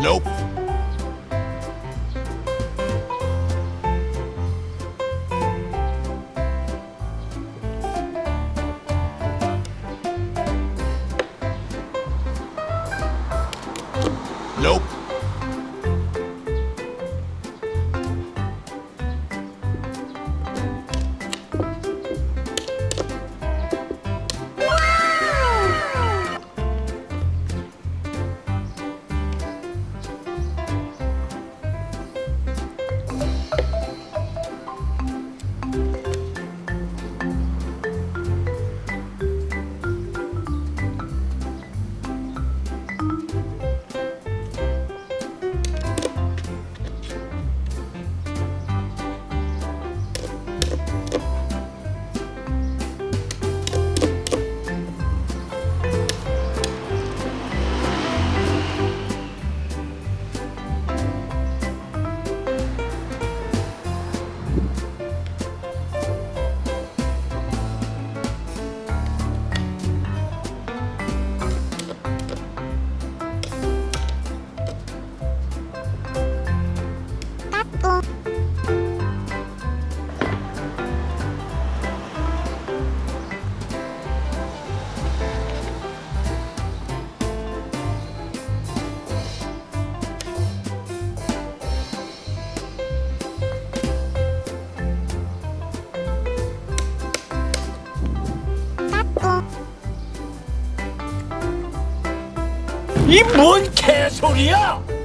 Nope. Nope. 이 뭔 개소리야?